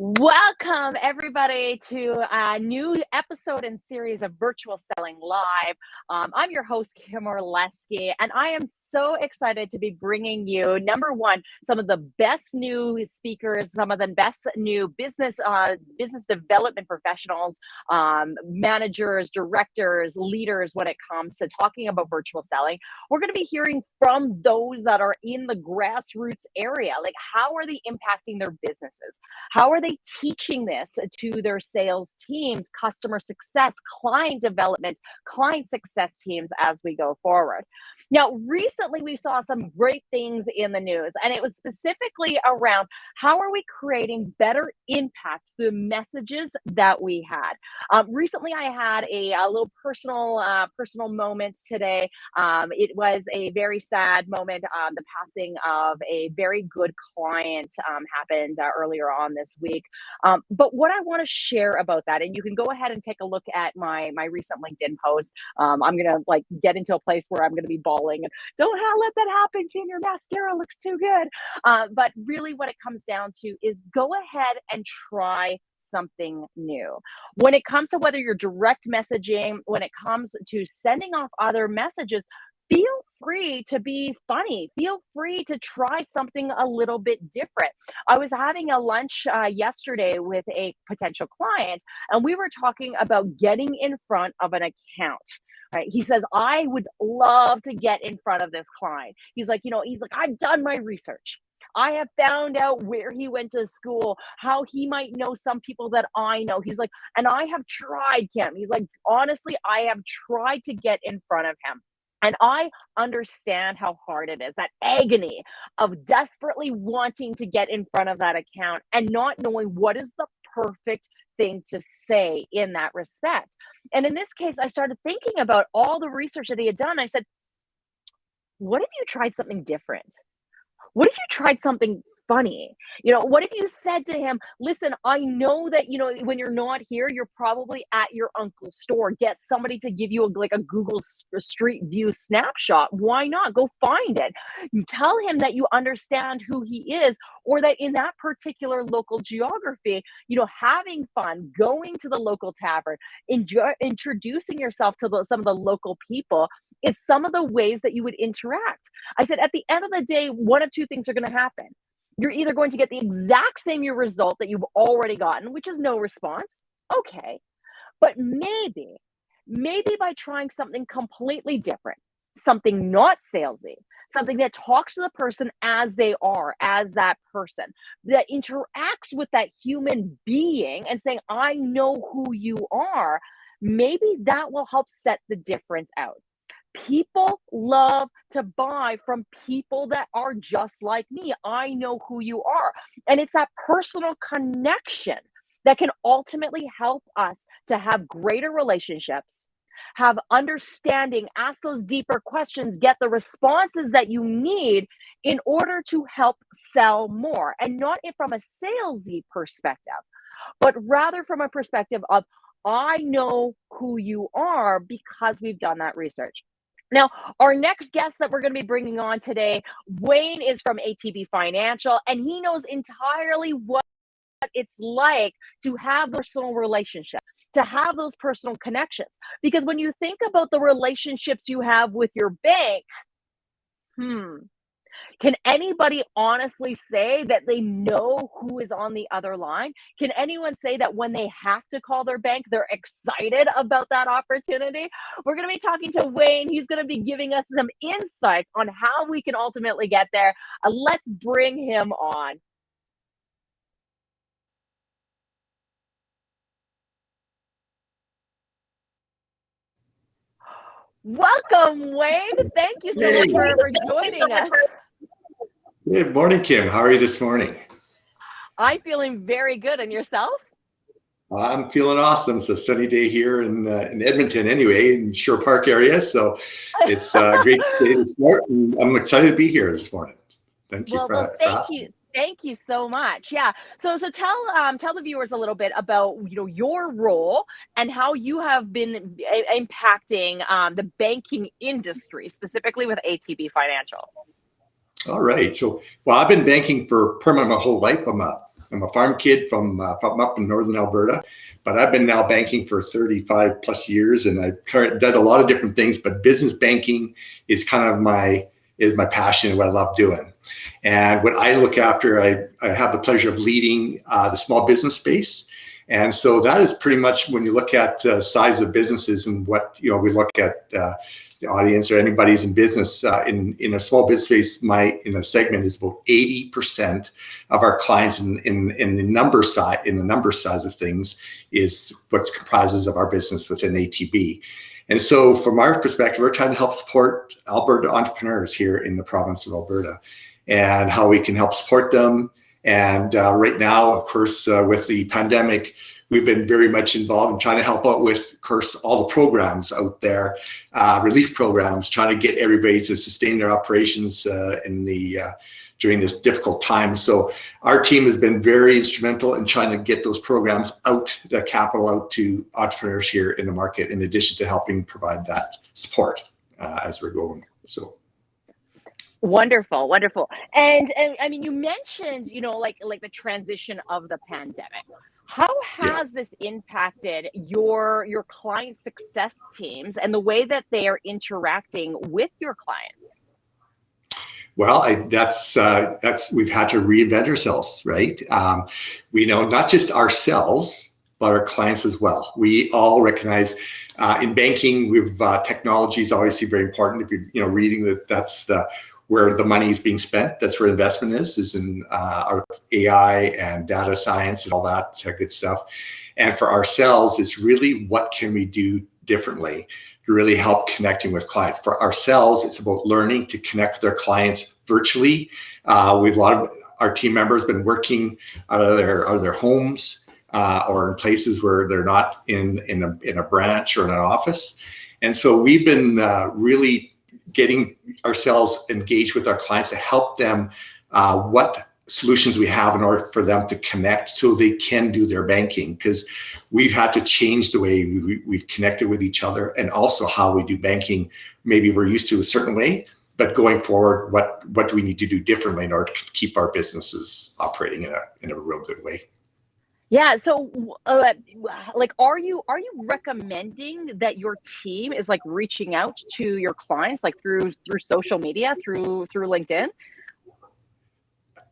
Welcome, everybody, to a new episode and series of Virtual Selling Live. Um, I'm your host, Kim Orlesky, and I am so excited to be bringing you, number one, some of the best new speakers, some of the best new business uh, business development professionals, um, managers, directors, leaders when it comes to talking about virtual selling. We're going to be hearing from those that are in the grassroots area. Like, how are they impacting their businesses? How are they they teaching this to their sales teams, customer success, client development, client success teams as we go forward? Now, recently we saw some great things in the news, and it was specifically around how are we creating better impact through messages that we had. Um, recently, I had a, a little personal uh, personal moment today. Um, it was a very sad moment. Um, the passing of a very good client um, happened uh, earlier on this week week. Um, but what I want to share about that, and you can go ahead and take a look at my my recent LinkedIn post. Um, I'm gonna like get into a place where I'm gonna be bawling and don't let that happen, Kim. Your mascara looks too good. Uh, but really, what it comes down to is go ahead and try something new. When it comes to whether you're direct messaging, when it comes to sending off other messages, feel free to be funny. Feel free to try something a little bit different. I was having a lunch uh, yesterday with a potential client, and we were talking about getting in front of an account. Right. He says, I would love to get in front of this client. He's like, you know, he's like, I've done my research. I have found out where he went to school, how he might know some people that I know. He's like, and I have tried, Kim. He's like, honestly, I have tried to get in front of him. And I understand how hard it is that agony of desperately wanting to get in front of that account and not knowing what is the perfect thing to say in that respect. And in this case, I started thinking about all the research that he had done. I said, What if you tried something different? What if you tried something funny. You know, what if you said to him, listen, I know that, you know, when you're not here, you're probably at your uncle's store. Get somebody to give you a, like a Google Street View snapshot. Why not? Go find it. You tell him that you understand who he is or that in that particular local geography, you know, having fun, going to the local tavern, enjoy, introducing yourself to the, some of the local people is some of the ways that you would interact. I said, at the end of the day, one of two things are going to happen you're either going to get the exact same result that you've already gotten, which is no response. Okay. But maybe, maybe by trying something completely different, something not salesy, something that talks to the person as they are, as that person, that interacts with that human being and saying, I know who you are, maybe that will help set the difference out. People love to buy from people that are just like me. I know who you are. And it's that personal connection that can ultimately help us to have greater relationships, have understanding, ask those deeper questions, get the responses that you need in order to help sell more. And not from a salesy perspective, but rather from a perspective of, I know who you are because we've done that research. Now, our next guest that we're going to be bringing on today, Wayne is from ATB Financial, and he knows entirely what it's like to have personal relationships, to have those personal connections. Because when you think about the relationships you have with your bank, hmm, can anybody honestly say that they know who is on the other line? Can anyone say that when they have to call their bank, they're excited about that opportunity? We're going to be talking to Wayne. He's going to be giving us some insights on how we can ultimately get there. Uh, let's bring him on. Welcome, Wayne. Thank you so much for, for joining us. Good morning, Kim. How are you this morning? I'm feeling very good. And yourself? I'm feeling awesome. It's a sunny day here in, uh, in Edmonton anyway, in Sherwood Park area. So it's a uh, great day to start. And I'm excited to be here this morning. Thank you well, for, well, thank for you. Thank you so much. Yeah. So so tell um tell the viewers a little bit about you know your role and how you have been impacting um, the banking industry specifically with ATB Financial. All right. So, well, I've been banking for much my whole life. I'm a I'm a farm kid from, uh, from up in northern Alberta, but I've been now banking for 35 plus years, and I've done a lot of different things. But business banking is kind of my is my passion and what I love doing. And what I look after, I, I have the pleasure of leading uh, the small business space. And so that is pretty much when you look at uh, size of businesses and what, you know, we look at uh, audience or anybody's in business uh, in, in a small business space, my, in a segment is about 80% of our clients in, in, in the number side, in the number size of things is what comprises of our business within ATB. And so from our perspective, we're trying to help support Alberta entrepreneurs here in the province of Alberta and how we can help support them. And uh, right now, of course, uh, with the pandemic, we've been very much involved in trying to help out with, of course, all the programs out there, uh, relief programs, trying to get everybody to sustain their operations uh, in the uh, during this difficult time. So our team has been very instrumental in trying to get those programs out, the capital out to entrepreneurs here in the market, in addition to helping provide that support uh, as we're going. So. Wonderful, wonderful. And, and I mean, you mentioned, you know, like like the transition of the pandemic. How has yeah. this impacted your your client success teams and the way that they are interacting with your clients? Well, I, that's uh, that's we've had to reinvent ourselves, right? Um, we know not just ourselves, but our clients as well. We all recognize uh, in banking, we've uh, technology is obviously very important. If you're you know reading that, that's the where the money is being spent. That's where investment is, is in uh, our AI and data science and all that good stuff. And for ourselves, it's really what can we do differently to really help connecting with clients. For ourselves, it's about learning to connect with their clients virtually. Uh, we've a lot of our team members been working out of their out of their homes uh, or in places where they're not in in a, in a branch or in an office. And so we've been uh, really getting ourselves engaged with our clients to help them uh, what solutions we have in order for them to connect so they can do their banking. Because we've had to change the way we, we've connected with each other and also how we do banking. Maybe we're used to a certain way but going forward what what do we need to do differently in order to keep our businesses operating in a, in a real good way yeah. So, uh, like, are you are you recommending that your team is like reaching out to your clients like through through social media, through through LinkedIn?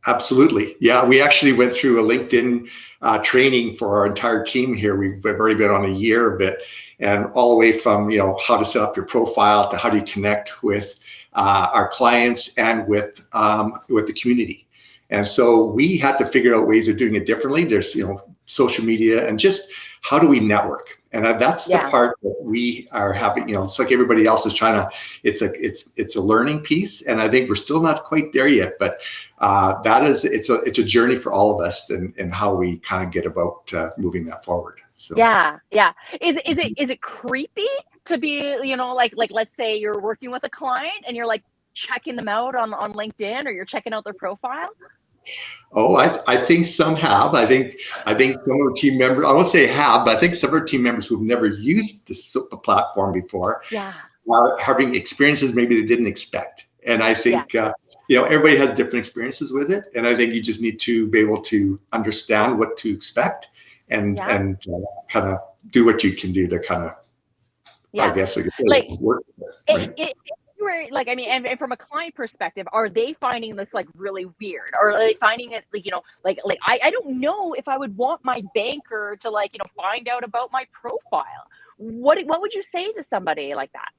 Absolutely. Yeah, we actually went through a LinkedIn uh, training for our entire team here. We've already been on a year of it, and all the way from you know how to set up your profile to how do you connect with uh, our clients and with um, with the community. And so we had to figure out ways of doing it differently. There's, you know, social media and just how do we network? And that's yeah. the part that we are having, you know, it's like everybody else is trying to, it's a, it's, it's a learning piece. And I think we're still not quite there yet, but uh, that is, it's a, it's a journey for all of us and, and how we kind of get about uh, moving that forward. So. Yeah. Yeah. Is, is it, is it creepy to be, you know, like, like, let's say you're working with a client and you're like checking them out on, on LinkedIn or you're checking out their profile? Oh, I, I think some have. I think I think some of the team members, I won't say have, but I think some of our team members who've never used this, the platform before yeah. are having experiences maybe they didn't expect. And I think, yeah. uh, you know, everybody has different experiences with it. And I think you just need to be able to understand what to expect and, yeah. and uh, kind of do what you can do to kind of, I guess, like, like work. Right? It, it, were like, I mean, and, and, from a client perspective, are they finding this like really weird, or are they finding it like you know, like like I I don't know if I would want my banker to like you know find out about my profile. What what would you say to somebody like that?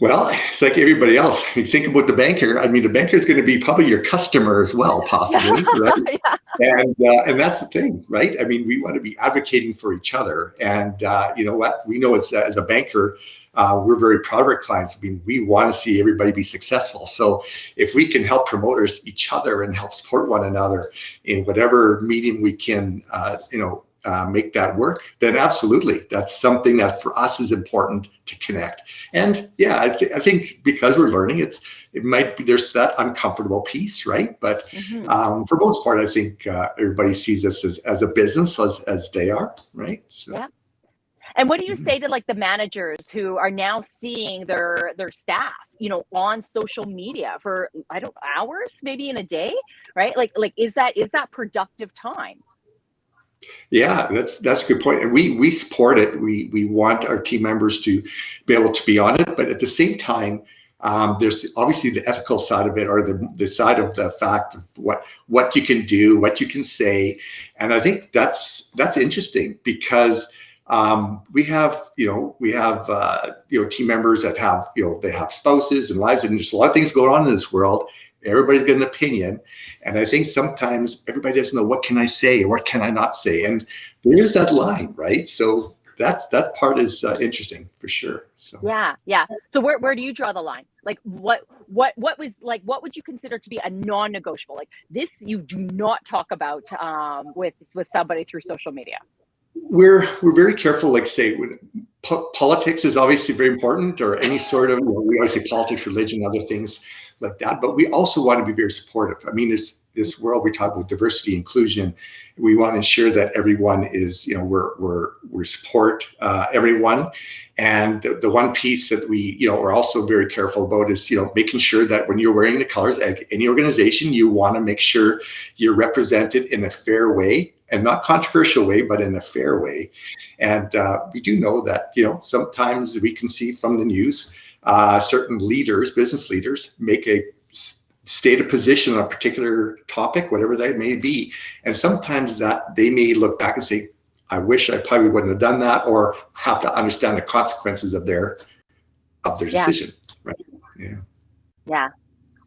Well, it's like everybody else. You think about the banker. I mean, the banker is going to be probably your customer as well, possibly, right? yeah. And uh, and that's the thing, right? I mean, we want to be advocating for each other. And uh, you know what? We know as as a banker, uh, we're very proud of our clients. I mean, we want to see everybody be successful. So if we can help promoters each other and help support one another in whatever medium we can, uh, you know, uh, make that work, then absolutely, that's something that for us is important to connect. And yeah, I, th I think because we're learning, it's it might be there's that uncomfortable piece, right? But mm -hmm. um, for most part, I think uh, everybody sees us as, as a business as as they are, right? So. Yeah. And what do you say to like the managers who are now seeing their their staff, you know, on social media for I don't hours, maybe in a day, right? Like like is that is that productive time? Yeah, that's that's a good point. And we we support it. We we want our team members to be able to be on it, but at the same time, um, there's obviously the ethical side of it, or the the side of the fact of what what you can do, what you can say, and I think that's that's interesting because um, we have you know we have uh, you know team members that have you know they have spouses and lives, and there's a lot of things going on in this world, Everybody's got an opinion. And I think sometimes everybody doesn't know what can I say or what can I not say. And there is that line, right? So that's that part is uh, interesting for sure. So yeah, yeah. So where, where do you draw the line? Like what what what was like what would you consider to be a non-negotiable? Like this you do not talk about um, with with somebody through social media. We're we're very careful. Like say when po politics is obviously very important, or any sort of we always say politics, religion, other things like that. But we also want to be very supportive. I mean, this this world we talk about diversity, inclusion. We want to ensure that everyone is, you know, we're we're we support uh, everyone. And the, the one piece that we, you know, are also very careful about is, you know, making sure that when you're wearing the colors at any organization, you want to make sure you're represented in a fair way and not controversial way, but in a fair way. And uh, we do know that, you know, sometimes we can see from the news uh, certain leaders, business leaders, make a state a position on a particular topic, whatever that may be. And sometimes that they may look back and say, I wish I probably wouldn't have done that, or have to understand the consequences of their of their yeah. decision. Right. Yeah. Yeah.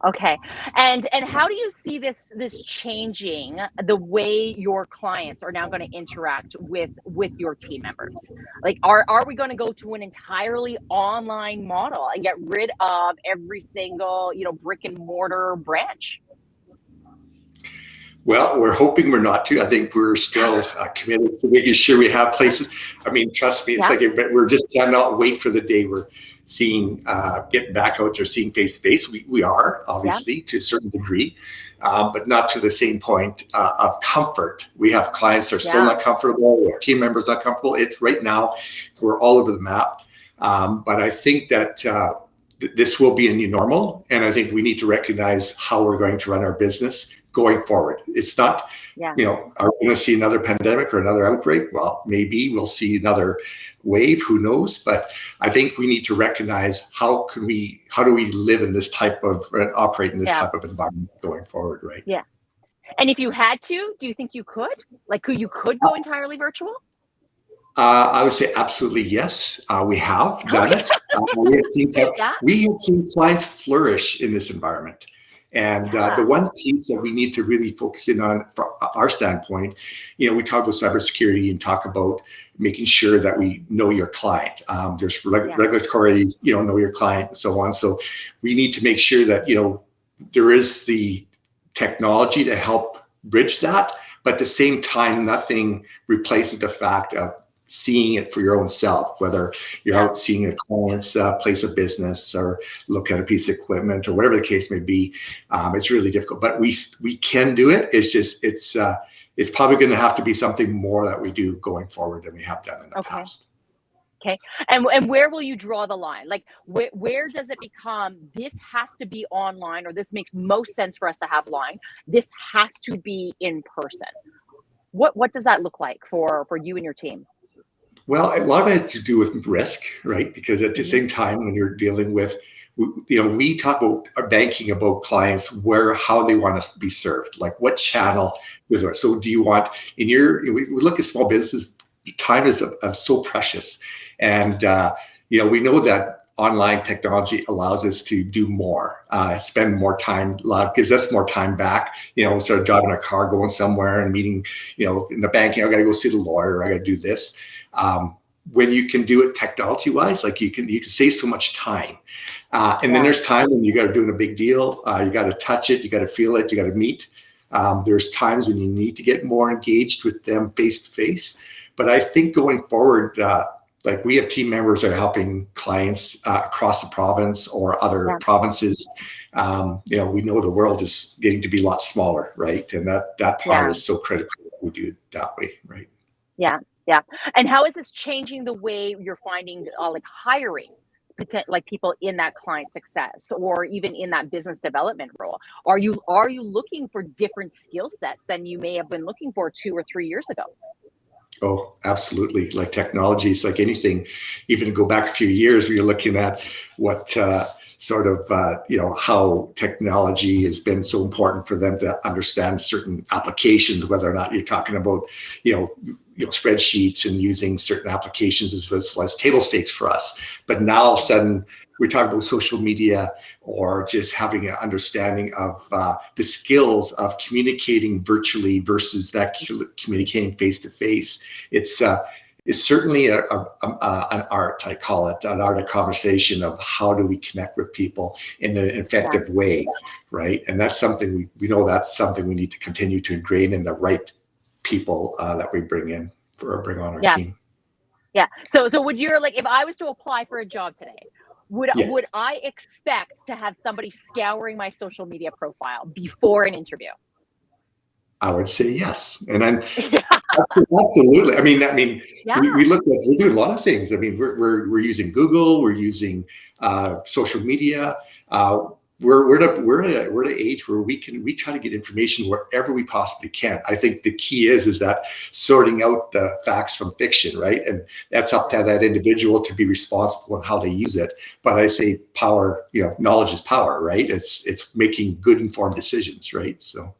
Okay. And and how do you see this this changing the way your clients are now going to interact with with your team members? Like are are we going to go to an entirely online model and get rid of every single, you know, brick and mortar branch? Well, we're hoping we're not to. I think we're still uh, committed to making sure we have places. I mean, trust me, it's yeah. like we're just cannot wait for the day where seeing uh, getting back out or seeing face to face. We we are obviously yeah. to a certain degree, um, but not to the same point uh, of comfort. We have clients that are still yeah. not comfortable. Our team members not comfortable. It's right now we're all over the map. Um, but I think that uh, th- this will be a new normal, and I think we need to recognize how we're going to run our business going forward. It's not, yeah. you know, are we going to see another pandemic or another outbreak? Well, maybe we'll see another wave, who knows? But I think we need to recognize how can we, how do we live in this type of, uh, operate in this yeah. type of environment going forward, right? Yeah. And if you had to, do you think you could? Like, could you could go entirely virtual? Uh, I would say absolutely yes. Uh, we have done it. Uh, we, have seen, we have seen clients flourish in this environment. And uh, the one piece that we need to really focus in on from our standpoint, you know, we talk about cybersecurity and talk about making sure that we know your client. Um, there's reg- yeah. regulatory, you know, know your client and so on. So we need to make sure that, you know, there is the technology to help bridge that, but at the same time, nothing replaces the fact of seeing it for your own self, whether you're out seeing a client's uh, place of business or look at a piece of equipment or whatever the case may be. Um, it's really difficult, but we we can do it. It's just it's uh, it's probably going to have to be something more that we do going forward than we have done in the okay. past. Okay. And, and where will you draw the line? Like, where, where does it become this has to be online or this makes most sense for us to have line? This has to be in person. What, what does that look like for, for you and your team? Well, a lot of it has to do with risk, right? Because at the mm-hmm. same time, when you're dealing with, you know, we talk about our banking about clients where how they want us to be served, like what channel. So, do you want in your? We look at small businesses. Time is uh, so precious, and uh, you know we know that online technology allows us to do more, uh, spend more time, gives us more time back. You know, instead of driving a car, going somewhere and meeting, you know, in the banking, I got to go see the lawyer, I got to do this. Um, when you can do it technology wise, like you can you can save so much time. Uh, and yeah. then there's time when you got to do a big deal. Uh, you got to touch it, you got to feel it, you got to meet. Um, there's times when you need to get more engaged with them face to face. But I think going forward, uh, like we have team members that are helping clients uh, across the province or other yeah. provinces. Um, you know, we know the world is getting to be a lot smaller, right? And that that part yeah. is so critical that we do it that way, right? Yeah, Yeah. And how is this changing the way you're finding uh, like hiring like people in that client success or even in that business development role? Are you are you looking for different skill sets than you may have been looking for two or three years ago? Oh, absolutely. Like technologies, like anything, even go back a few years, we are looking at what uh, sort of, uh, you know, how technology has been so important for them to understand certain applications, whether or not you're talking about, you know, you know, spreadsheets and using certain applications as, as, as table stakes for us. But now all of a sudden, we're talking about social media or just having an understanding of uh, the skills of communicating virtually versus that communicating face to face. It's uh, it's certainly a, a, a, an art, I call it, an art of conversation of how do we connect with people in an effective way, right? And that's something we, we know that's something we need to continue to ingrain in the right people uh, that we bring in for bring on our yeah. team. Yeah. So so would you like if I was to apply for a job today, would yeah. would I expect to have somebody scouring my social media profile before an interview? I would say yes, and I'm yeah. Absolutely. I mean, I mean, yeah. we, we, look at we do a lot of things. I mean, we're we're, we're using Google, we're using uh, social media. Uh, we're we're at a, we're at a, we're at an age where we can we try to get information wherever we possibly can. I think the key is is that sorting out the facts from fiction, right? And that's up to that individual to be responsible on how they use it. But I say power, you know, knowledge is power, right? It's it's making good informed decisions, right? So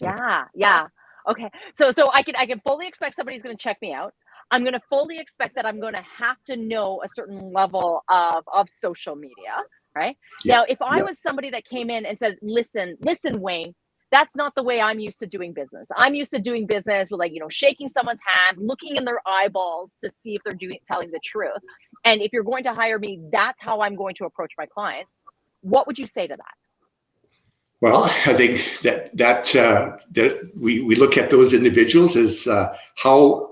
yeah, yeah. Okay. So so I can I can fully expect somebody's going to check me out. I'm going to fully expect that I'm going to have to know a certain level of of social media right? Yeah. Now, if I yeah. was somebody that came in and said, listen, listen, Wayne, that's not the way I'm used to doing business. I'm used to doing business with like, you know, shaking someone's hand, looking in their eyeballs to see if they're doing telling the truth. And if you're going to hire me, that's how I'm going to approach my clients. What would you say to that? Well, I think that that uh, that we we look at those individuals as uh, how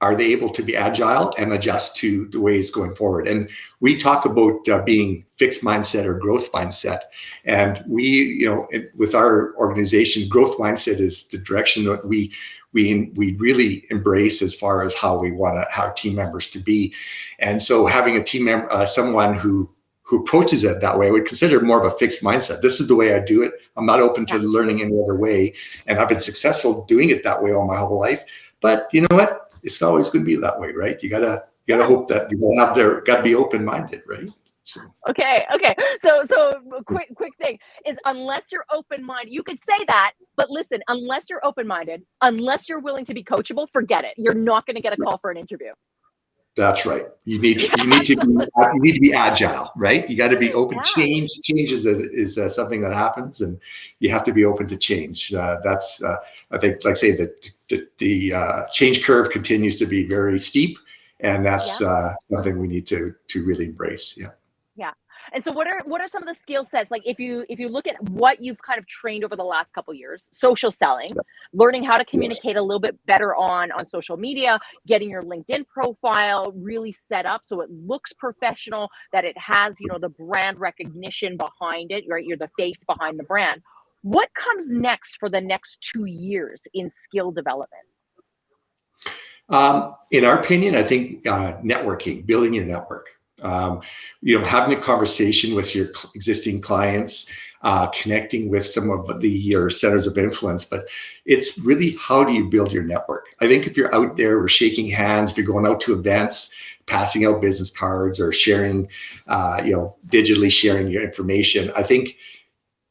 are they able to be agile and adjust to the ways going forward? And we talk about uh, being fixed mindset or growth mindset. And we, you know, with our organization, growth mindset is the direction that we we we really embrace as far as how we want to, our team members to be. And so having a team member, uh, someone who who approaches it that way, I would consider more of a fixed mindset. This is the way I do it. I'm not open to learning any other way. And I've been successful doing it that way all my whole life. But you know what? it's not always going to be that way, right? You gotta you gotta hope that you have their gotta be open minded, right? So. Okay, okay. So so quick quick thing is unless you're open minded, you could say that, but listen, unless you're open minded, unless you're willing to be coachable, forget it. You're not going to get a call for an interview. That's right. You need to, you need to be you need to be agile, right? You got to be open. Yeah. Change change is a, is a, something that happens, and you have to be open to change. Uh, that's uh, I think, like say that the, the uh, change curve continues to be very steep, and that's yeah. Uh, something we need to to really embrace. Yeah. And so what are what are some of the skill sets like if you if you look at what you've kind of trained over the last couple years, social selling, learning how to communicate yes. a little bit better on on social media, getting your LinkedIn profile really set up so it looks professional, that it has, you know, the brand recognition behind it, right? You're the face behind the brand. What comes next for the next 2 years in skill development? Um, in our opinion, I think uh, networking, building your network um, you know, having a conversation with your existing clients, uh, connecting with some of the your centers of influence. But it's really how do you build your network? I think if you're out there, we're shaking hands, if you're going out to events, passing out business cards or sharing, uh, you know, digitally sharing your information, I think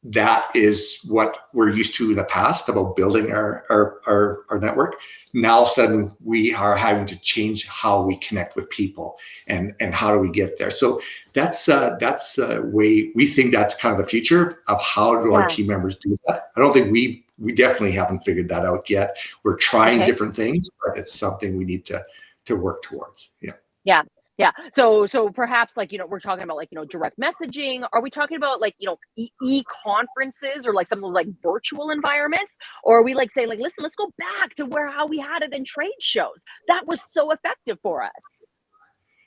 that is what we're used to in the past about building our, our, our, our, network. Now all of a sudden we are having to change how we connect with people and, and how do we get there. So that's uh, that's a way we think that's kind of the future of how do yeah. our team members do that. I don't think we we definitely haven't figured that out yet. We're trying okay. different things, but it's something we need to to work towards. Yeah. Yeah. Yeah. So so perhaps like you know we're talking about like you know direct messaging. Are we talking about like you know e conferences or like some of those like virtual environments, or are we like saying like listen, let's go back to where how we had it in trade shows. That was so effective for us.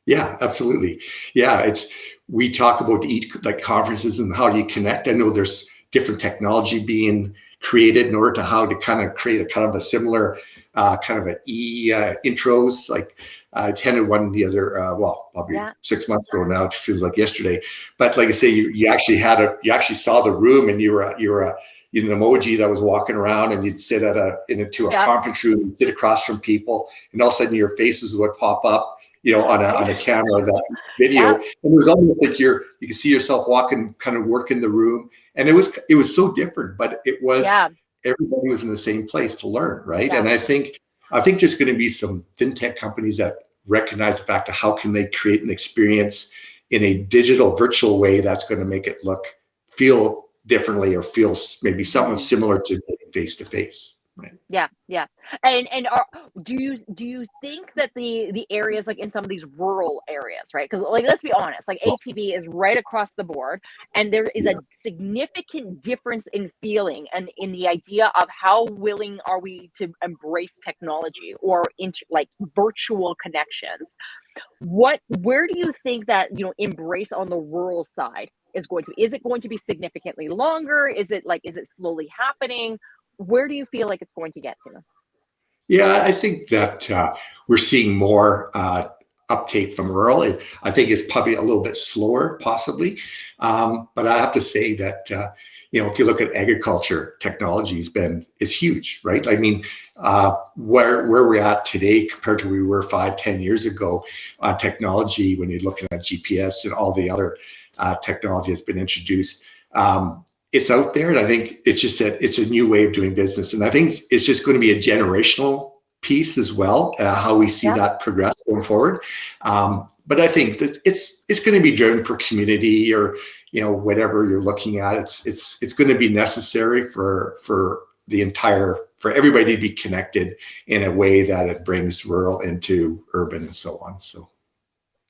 Yeah, absolutely. Yeah, it's we talk about each like conferences and how do you connect. I know there's different technology being created in order to how to kind of create a kind of a similar uh, kind of an e uh, intros. Like I attended one the other, uh, well, probably yeah. six months ago now. It feels like yesterday. But like I say, you, you actually had a, you actually saw the room, and you were you were a, you know, an emoji that was walking around, and you'd sit at a into a yeah. conference room, and sit across from people, and all of a sudden your faces would pop up you know, on a, on a camera, that video. Yeah. And it was almost like you're, you can see yourself walking, kind of working the room. And it was, it was so different, but it was, yeah. everybody was in the same place to learn. Right. Yeah. And I think, I think there's going to be some fintech companies that recognize the fact of how can they create an experience in a digital virtual way that's going to make it look, feel differently or feel maybe something mm-hmm. similar to face to face. Right. Yeah, yeah. And and are, do you do you think that the the areas like in some of these rural areas, right? Because like let's be honest, like ATB is right across the board, and there is yeah. a significant difference in feeling and in the idea of how willing are we to embrace technology or into like virtual connections. What where do you think that you know embrace on the rural side is going to is it going to be significantly longer? Is it like is it slowly happening? Where do you feel like it's going to get to? Yeah, I think that uh, we're seeing more uh, uptake from rural. I think it's probably a little bit slower, possibly. Um, but I have to say that, uh, you know, if you look at agriculture, technology has been, is huge, right? I mean, uh, where, where we're at today compared to where we were five, ten years ago on technology, when you're looking at GPS and all the other uh, technology that's been introduced, um, it's out there. And I think it's just that it's a new way of doing business. And I think it's just going to be a generational piece as well, uh, how we see yeah. that progress going forward. Um, but I think that it's it's going to be driven per community or you know whatever you're looking at. It's it's it's going to be necessary for for the entire for everybody to be connected in a way that it brings rural into urban and so on. So.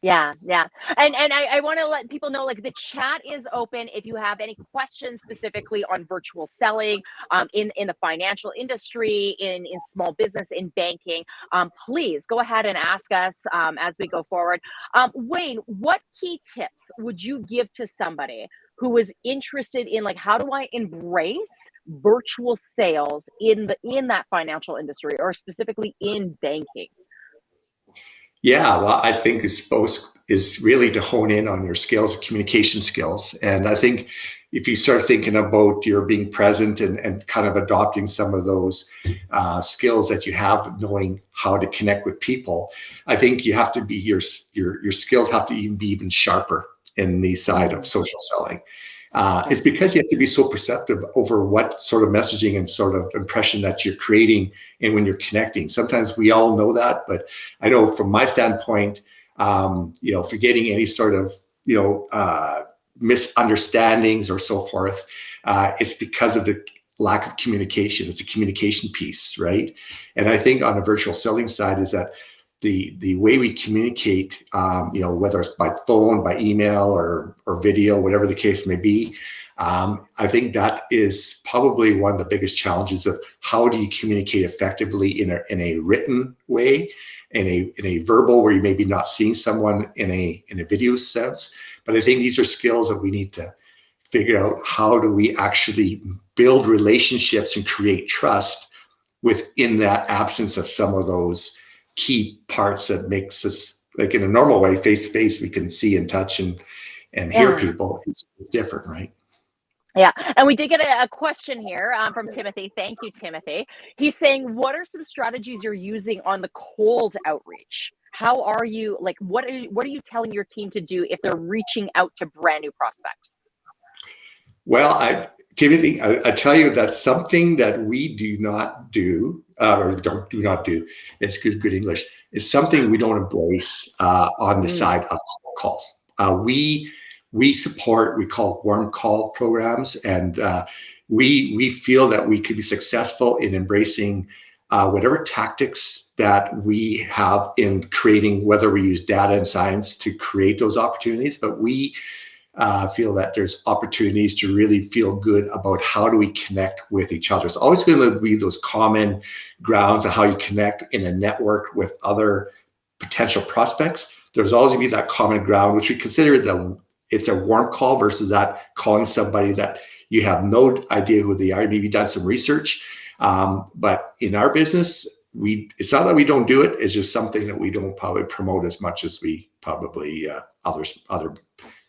Yeah, yeah. And and I, I want to let people know like the chat is open if you have any questions specifically on virtual selling um, in, in the financial industry, in, in small business, in banking. Um, please go ahead and ask us um, as we go forward. Um, Wayne, what key tips would you give to somebody who is interested in like how do I embrace virtual sales in the in that financial industry or specifically in banking? Yeah, well, I think it's both is really to hone in on your skills, of communication skills. And I think if you start thinking about your being present and, and kind of adopting some of those uh, skills that you have, knowing how to connect with people, I think you have to be your your your skills have to even be even sharper in the side of social selling uh, because you have to be so perceptive over what sort of messaging and sort of impression that you're creating and when you're connecting. Sometimes we all know that, but I know from my standpoint, um, you know, forgetting any sort of, you know, uh, misunderstandings or so forth, uh, it's because of the lack of communication. It's a communication piece, right? And I think on a virtual selling side is that the the way we communicate, um, you know, whether it's by phone, by email, or or video, whatever the case may be, um, I think that is probably one of the biggest challenges of how do you communicate effectively in a in a written way, in a in a verbal where you maybe not seeing someone in a in a video sense. But I think these are skills that we need to figure out how do we actually build relationships and create trust within that absence of some of those key parts that makes us like in a normal way face to face we can see and touch and and hear people it's different right yeah, and we did get a, a question here um, from Timothy. Thank you, Timothy. He's saying, "What are some strategies you're using on the cold outreach? How are you like? What are you, what are you telling your team to do if they're reaching out to brand new prospects?" Well, I Timothy, I, I, tell you that something that we do not do, uh, or don't do not do, it's good good English, is something we don't embrace uh, on the mm. side of calls. Uh, we we support we call warm call programs, and uh, we we feel that we could be successful in embracing uh, whatever tactics that we have in creating, whether we use data and science to create those opportunities, but we uh, feel that there's opportunities to really feel good about how do we connect with each other. It's always going to be those common grounds of how you connect in a network with other potential prospects. There's always going to be that common ground, which we consider the it's a warm call versus that calling somebody that you have no idea who they are. Maybe done some research, um, but in our business, we it's not that we don't do it. It's just something that we don't probably promote as much as we probably uh, others other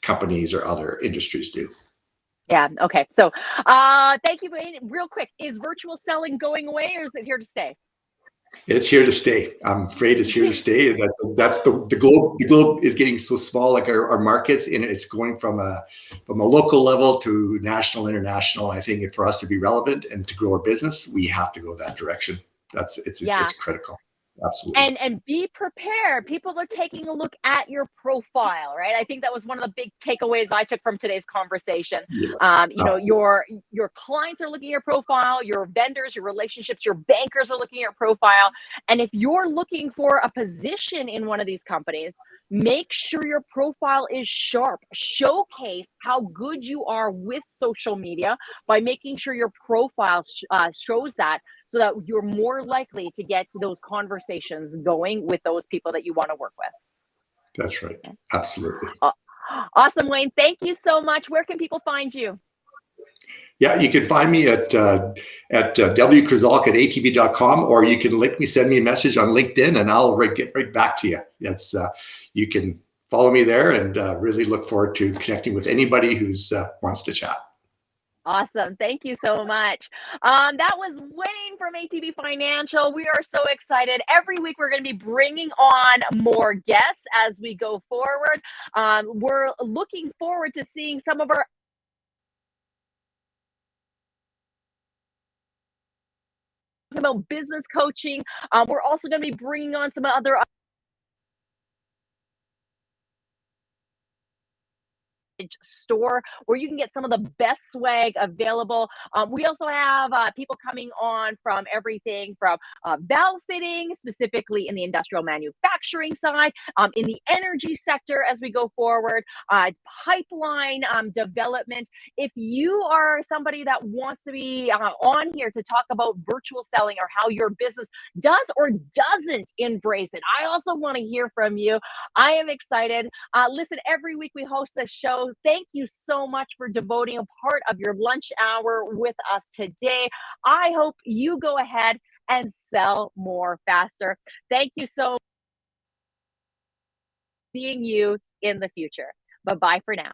companies or other industries do. Yeah. Okay. So, uh, thank you. Real quick, is virtual selling going away or is it here to stay? It's here to stay. I'm afraid it's here to stay. That, that's the, the globe. The globe is getting so small, like our, our markets, and it's going from a from a local level to national, international. I think for us to be relevant and to grow our business, we have to go that direction. That's it's Yeah. it's critical. Absolutely. and and be prepared. People are taking a look at your profile right? I think that was one of the big takeaways i took from today's conversation. Yeah. um, you know your your clients are looking at your profile your vendors your relationships your bankers are looking at your profile. And if you're looking for a position in one of these companies make sure your profile is sharp. Showcase how good you are with social media by making sure your profile sh- uh, shows that so that you're more likely to get those conversations going with those people that you want to work with. That's right. Absolutely. Awesome, Wayne. Thank you so much. Where can people find you? Yeah, you can find me at uh, at uh, wkrazalk at atb.com, or you can link me, send me a message on LinkedIn, and I'll right, get right back to you. That's uh, you can follow me there, and uh, really look forward to connecting with anybody who's uh, wants to chat. Awesome. Thank you so much. Um, that was Wayne from ATB Financial. We are so excited. Every week, we're going to be bringing on more guests as we go forward. Um, we're looking forward to seeing some of our about business coaching. Um, we're also going to be bringing on some other store where you can get some of the best swag available. Um, we also have uh, people coming on from everything from uh, valve fitting, specifically in the industrial manufacturing side, um, in the energy sector as we go forward, uh, pipeline um, development. If you are somebody that wants to be uh, on here to talk about virtual selling or how your business does or doesn't embrace it, I also want to hear from you. I am excited. Uh, listen, every week we host this show. Thank you so much for devoting a part of your lunch hour with us today. I hope you go ahead and sell more faster. Thank you so. Seeing you in the future. Bye bye for now.